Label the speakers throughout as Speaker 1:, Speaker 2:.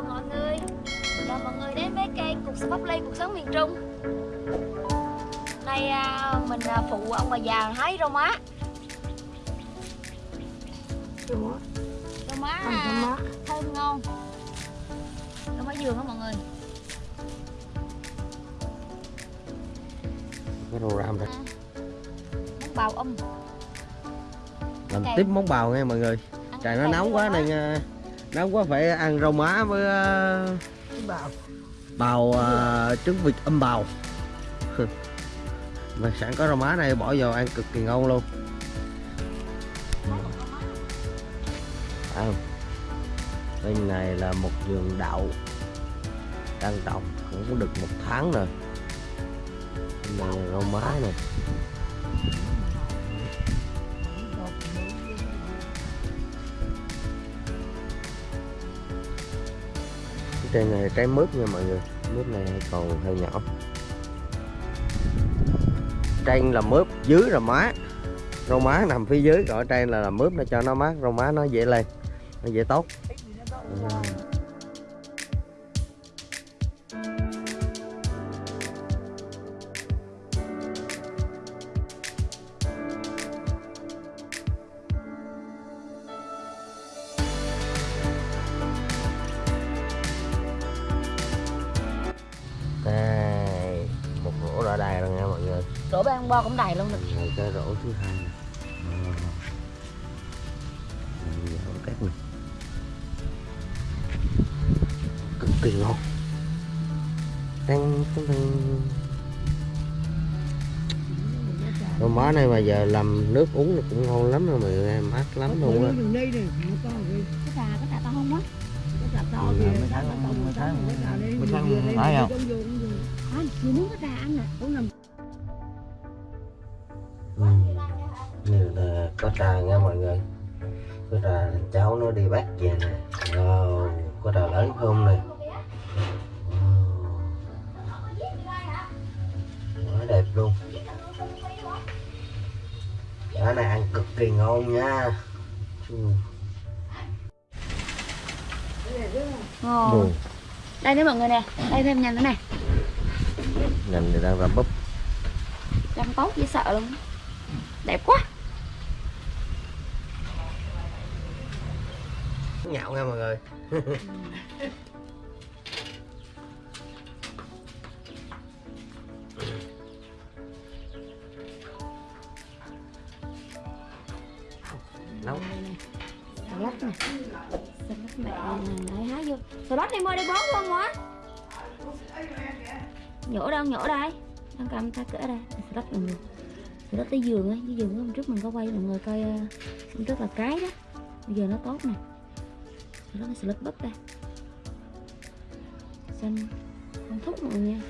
Speaker 1: chào mọi người. Chào mọi người đến với kênh Cuộc sống Ly Cuộc sống miền Trung. Nay à, mình à, phụ ông bà già hái rau má. Rau má. À, thơm ngon. Rau má dường đó mọi người?
Speaker 2: Cái rau ram đây
Speaker 1: à, Món bào âm.
Speaker 2: Làm tiếp món bào nghe mọi người. Trời nó nóng quá
Speaker 1: rau má.
Speaker 2: nên nó nóng quá phải ăn rau má với ờ,
Speaker 3: bào
Speaker 2: bào uh, trứng vịt âm bào. Mà sẵn có rau má này bỏ vào ăn cực kỳ ngon luôn. À, bên này là một vườn đậu đang trồng cũng được một tháng rồi bên này là rau má này. Cái trên này trái mướp nha mọi người. Mướp này còn hơi nhỏ. Trên là mướp dưới là má. Rau má nằm phía dưới gọi trên là, là mướp nó cho nó mát rau má nó dễ lên nó dễ tốt.
Speaker 1: à. Bê ăn bo cũng đầy luôn được
Speaker 2: này cái rổ thứ hai nè. Đây, rổ cát này cực kỳ ngon đang đang đang rau má này mà giờ làm nước uống là cũng ngon lắm rồi mọi người em mát lắm luôn á
Speaker 3: đường đây này nó to kìa
Speaker 1: Cái trà, cái trà to không á
Speaker 3: cái chặt to
Speaker 2: Ừ,
Speaker 3: kìa
Speaker 2: mấy
Speaker 3: nó
Speaker 2: tháng-
Speaker 3: to
Speaker 2: mấy
Speaker 3: mấy
Speaker 2: tháng-
Speaker 3: tháng mấy
Speaker 2: mấy tháng phải không?
Speaker 3: Vô, vô, vô.
Speaker 1: Anh, vừa muốn cái trà ăn nè
Speaker 3: Uống nằm
Speaker 2: ừ. Trà nha mọi người. Có trà cháu nó đi bắt về nè. Wow. có trà lớn không này wow. quá đẹp luôn. Cái này ăn cực kỳ ngon nha.
Speaker 1: Ngon. Đây đấy mọi người nè. Đây thêm nhanh nữa nè.
Speaker 2: Ngành này đang ra búp.
Speaker 1: Trông tốt dễ sợ luôn. Đẹp quá
Speaker 2: nhạo nha mọi người. Nấu
Speaker 1: Xà lách nè. Xà lách mẹ Đấy hái vô. Xà lách đi mua đi bón luôn mà Nhổ đâu nhổ đây. Đang cầm ta cỡ đây. Xà lách mọi người. Xà lách tới giường á. Cái giường hôm trước mình có quay cho mọi người coi ờ, Hôm trước là cái đó. Bây giờ nó tốt nè Xà lách xà lách bắp đây Xanh. Không thúc mọi người nha.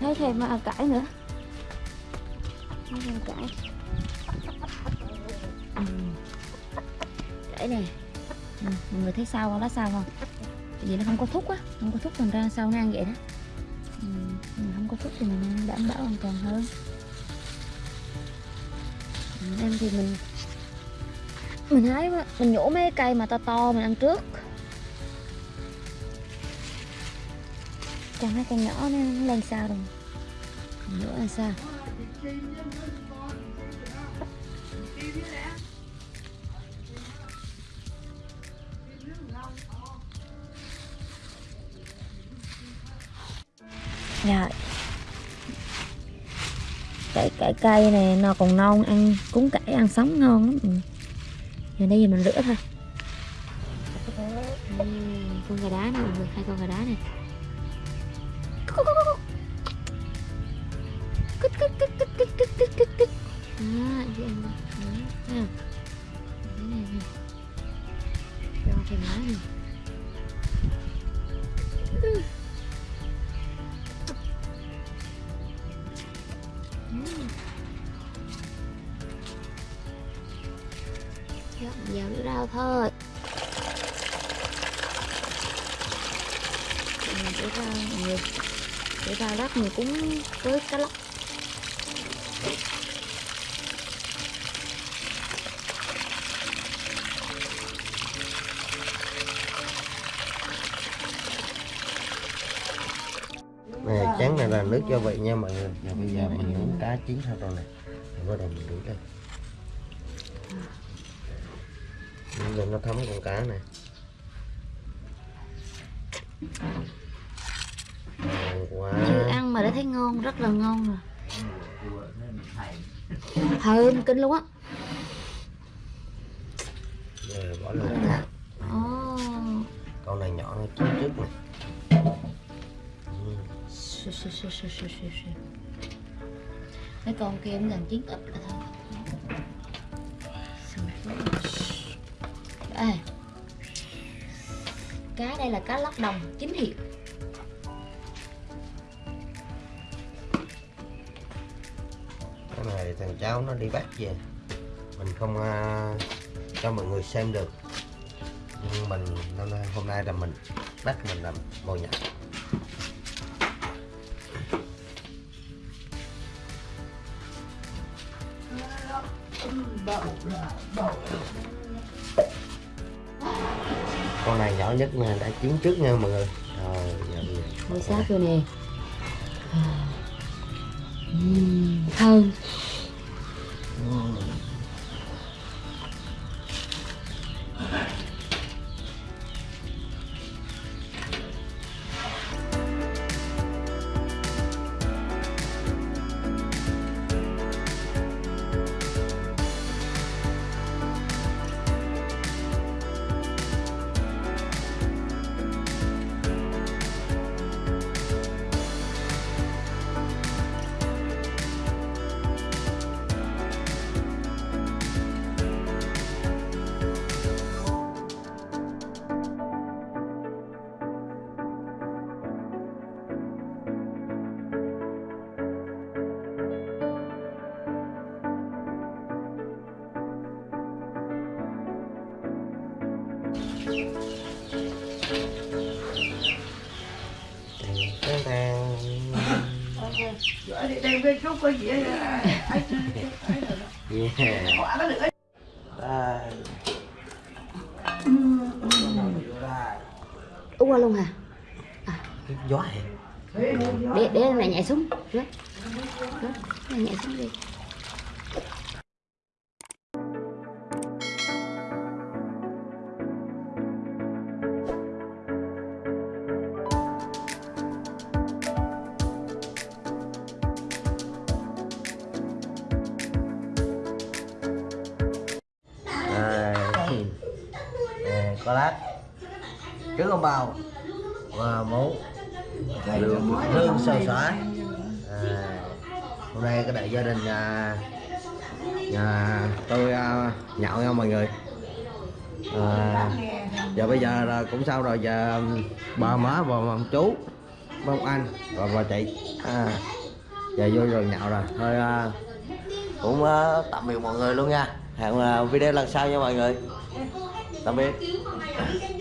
Speaker 1: Thấy thêm mà cải nữa. Thấy thêm cải Ừ. À. Để nè. Ừ, mọi người thấy sao không? Lá sao không? Vì nó không có thúc á. Không có thúc thành ra sao nó ăn vậy đó. Ừ, mình không có thúc thì mình đảm bảo an toàn hơn. Ừ, em thì mình mình hái mình nhổ mấy cây mà to to mình ăn trước. Còn mấy cây nhỏ nó, lên sao rồi. Mình nhổ ăn sao? Rồi Cái, cái cây này nó còn non ăn cuốn cải ăn sống ngon lắm. ừ. Giờ đây giờ mình rửa thôi. Ừ, Con gà đá nè mọi người, hai con gà đá này. thôi. Để ra nhiều. Để ra lát mình cũng với cá lóc
Speaker 2: này chán này là nước gia vị nha mọi người. Và bây giờ mình nướng cá chín hết rồi nè. Bắt đầu mình đuổi đây. Lên nó thấm con cá này ngon quá
Speaker 1: chưa ăn mà đã thấy ngon rất là ngon rồi thơm kinh luôn á
Speaker 2: rồi bỏ lên
Speaker 1: Dạ. Ồ.
Speaker 2: con này nhỏ nó chín trước này.
Speaker 1: Mấy con kia cũng gần chín ít rồi thôi. Đây. Cá đây là cá lóc đồng chính hiệu.
Speaker 2: cái này thằng cháu nó đi bắt về mình không à, cho mọi người xem được nhưng mình hôm nay, là mình bắt mình làm ngồi nhặt con này nhỏ nhất nè đã chín trước nha mọi người rồi giờ bây giờ
Speaker 1: sát rồi nè. Uhm, thơm.
Speaker 2: Yeah. Đây.
Speaker 1: Qua luôn hả?
Speaker 2: Cái gió hè.
Speaker 1: Để để mẹ nhảy xuống. Rớt. Rớt. Mẹ nhảy xuống đi.
Speaker 2: Có lát. Trứng ông bào và món lương. Lương xào xả. À, hôm nay cái đại gia đình nhà nhà tôi à, nhậu nha mọi người. À, giờ bây giờ là cũng sao rồi giờ bà má và ông chú ông anh và bà chị. À, giờ vô rồi nhậu rồi. Thôi à, cũng à, tạm biệt mọi người luôn nha. Hẹn à, video lần sau nha mọi người. Tạm biệt Yeah.